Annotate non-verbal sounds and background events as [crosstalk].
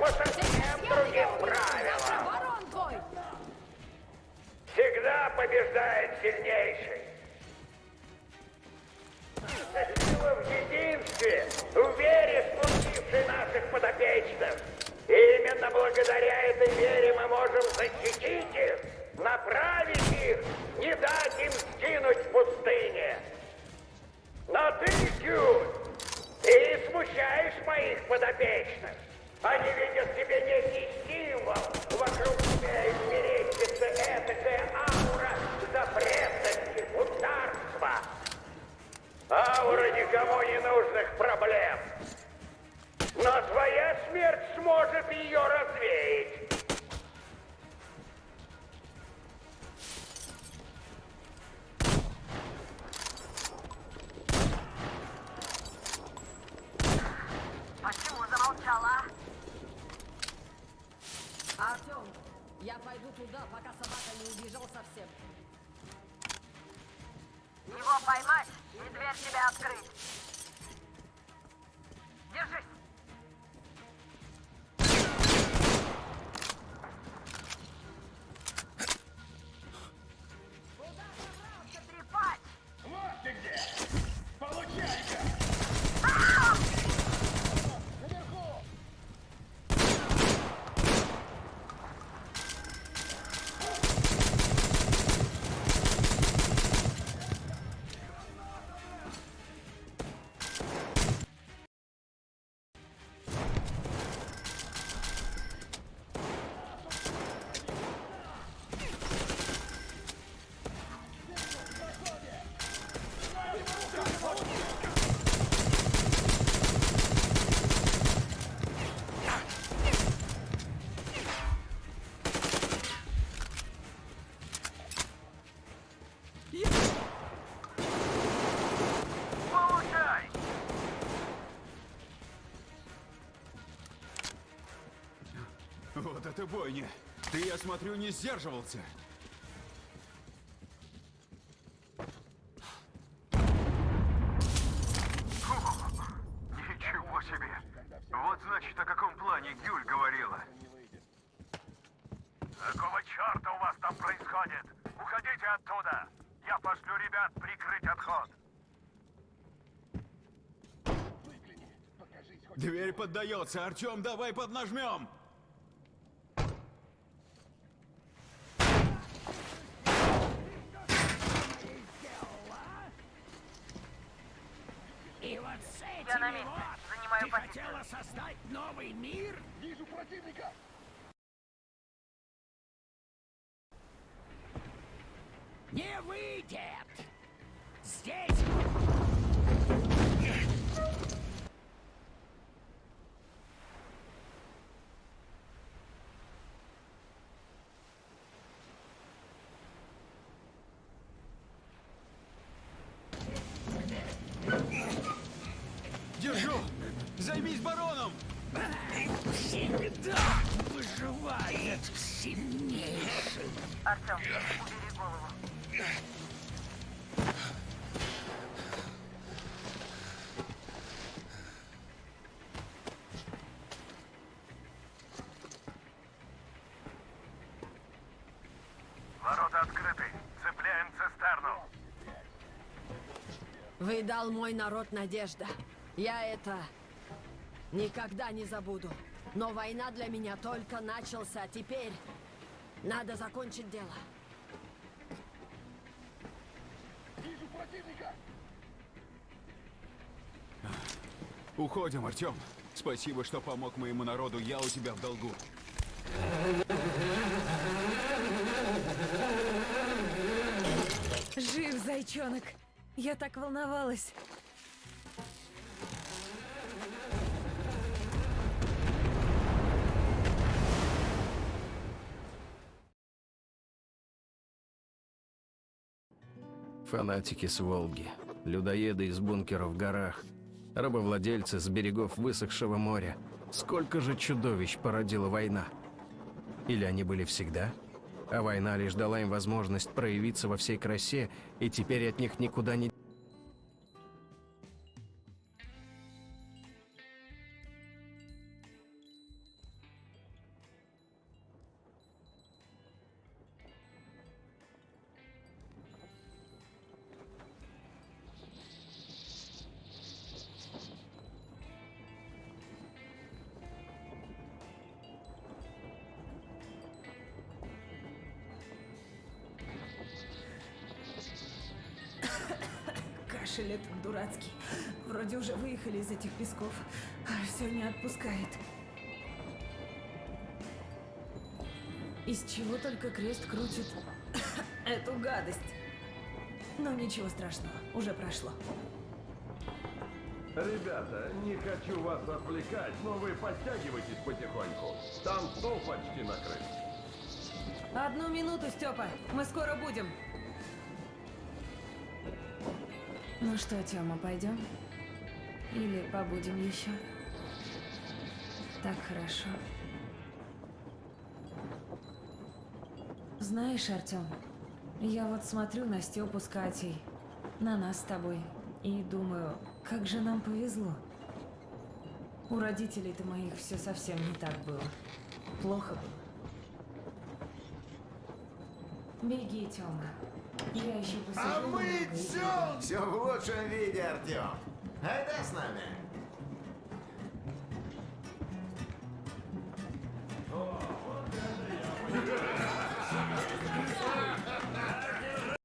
по совсем другим правилам. Всегда побеждает сильнейший. Сила в единстве, в вере, случившей наших подопечных. И именно благодаря этой вере мы можем защитить их, направить их, не дать им сгинуть в пустыне. Но ты, Кью, ты смущаешь моих подопечных. Они ведь ее развеять. Почему замолчала? Артем, я пойду туда, пока собака не убежал совсем. Его поймать и дверь тебе открыть. Держись. Это бойня! Ты, я смотрю, не сдерживался. Ничего себе! Вот значит, о каком плане Гюль говорила. Какого черта у вас там происходит? Уходите оттуда! Я пошлю ребят прикрыть отход! Дверь поддается. Артем, давай поднажмем. И вот с этими Я на месте. Занимаю ты позицию. хотела создать новый мир? Вижу противника! Не выйдет! Здесь выживает сильнейший. Артем, убери голову. Вы дал мой народ надежда. Я это никогда не забуду. Но война для меня только начался. Теперь надо закончить дело. Вижу противника! Уходим, Артем. Спасибо, что помог моему народу. Я у тебя в долгу. Жив, зайчонок. Я так волновалась. Фанатики с Волги, людоеды из бункеров в горах, рабовладельцы с берегов высохшего моря. Сколько же чудовищ породила война? Или они были всегда? А война лишь дала им возможность проявиться во всей красе, и теперь от них никуда не... Этот дурацкий. Вроде уже выехали из этих песков, а все не отпускает. Из чего только крест крутит [coughs] эту гадость. Но ничего страшного, уже прошло. Ребята, не хочу вас отвлекать, но вы подтягивайтесь потихоньку. Там стол почти накрыт. Одну минуту, Степа, мы скоро будем. Ну что, Тёма, пойдем? Или побудем еще? Так хорошо. Знаешь, Артём, я вот смотрю на Степу с Катей, на нас с тобой, и думаю, как же нам повезло. У родителей-то моих все совсем не так было. Плохо было. Беги, Тёма. Я еще посижу А мы все, все в лучшем виде, Артем. Айда с нами.